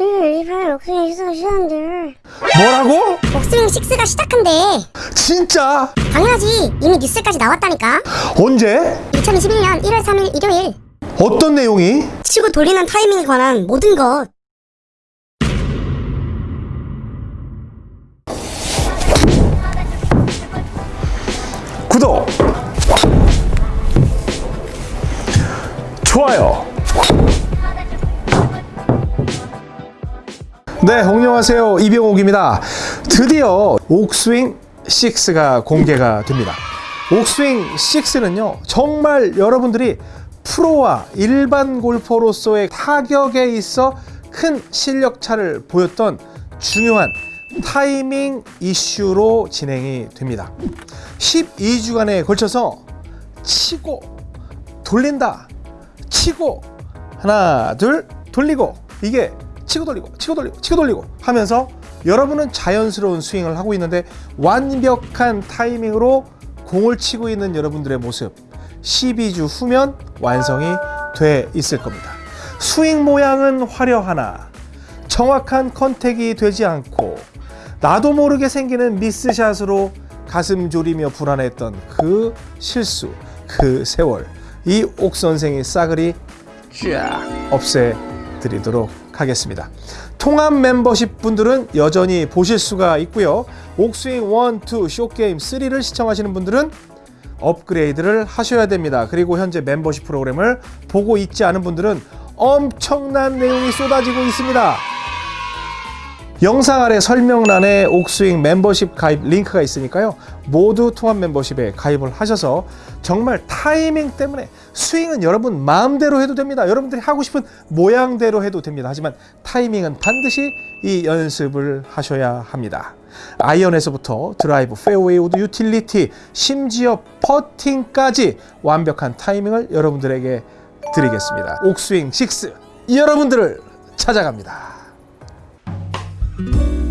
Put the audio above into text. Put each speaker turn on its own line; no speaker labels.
응, 28 옥스윙 6가 시작한대.
뭐라고?
옥스윙 6가 시작한대.
진짜?
당연하지. 이미 뉴스까지 나왔다니까.
언제?
2021년 1월 3일 일요일.
어떤 내용이?
치고 돌리는 타이밍에 관한 모든 것.
구독 좋아요 네 안녕하세요. 이병옥입니다. 드디어 옥스윙 6가 공개가 됩니다. 옥스윙 6는요 정말 여러분들이 프로와 일반 골퍼로서의 타격에 있어 큰 실력 차를 보였던 중요한 타이밍 이슈로 진행이 됩니다. 12주간에 걸쳐서 치고 돌린다. 치고 하나 둘 돌리고. 이게 치고 돌리고 치고 돌리고 치고 돌리고 하면서 여러분은 자연스러운 스윙을 하고 있는데 완벽한 타이밍으로 공을 치고 있는 여러분들의 모습 12주 후면 완성이 돼 있을 겁니다. 스윙 모양은 화려하나 정확한 컨택이 되지 않고 나도 모르게 생기는 미스샷으로 가슴 졸이며 불안했던 그 실수, 그 세월 이 옥 선생이 싸그리 쫙 없애드리도록 하겠습니다. 통합 멤버십 분들은 여전히 보실 수가 있고요. 옥스윙 1, 2, 쇼게임 3를 시청하시는 분들은 업그레이드를 하셔야 됩니다. 그리고 현재 멤버십 프로그램을 보고 있지 않은 분들은 엄청난 내용이 쏟아지고 있습니다. 영상 아래 설명란에 옥스윙 멤버십 가입 링크가 있으니까요. 모두 통합 멤버십에 가입을 하셔서 정말 타이밍 때문에 스윙은 여러분 마음대로 해도 됩니다. 여러분들이 하고 싶은 모양대로 해도 됩니다. 하지만 타이밍은 반드시 이 연습을 하셔야 합니다. 아이언에서부터 드라이브, 페어웨이 우드, 유틸리티, 심지어 퍼팅까지 완벽한 타이밍을 여러분들에게 드리겠습니다. 옥스윙 6 여러분들을 찾아갑니다.
Thank you.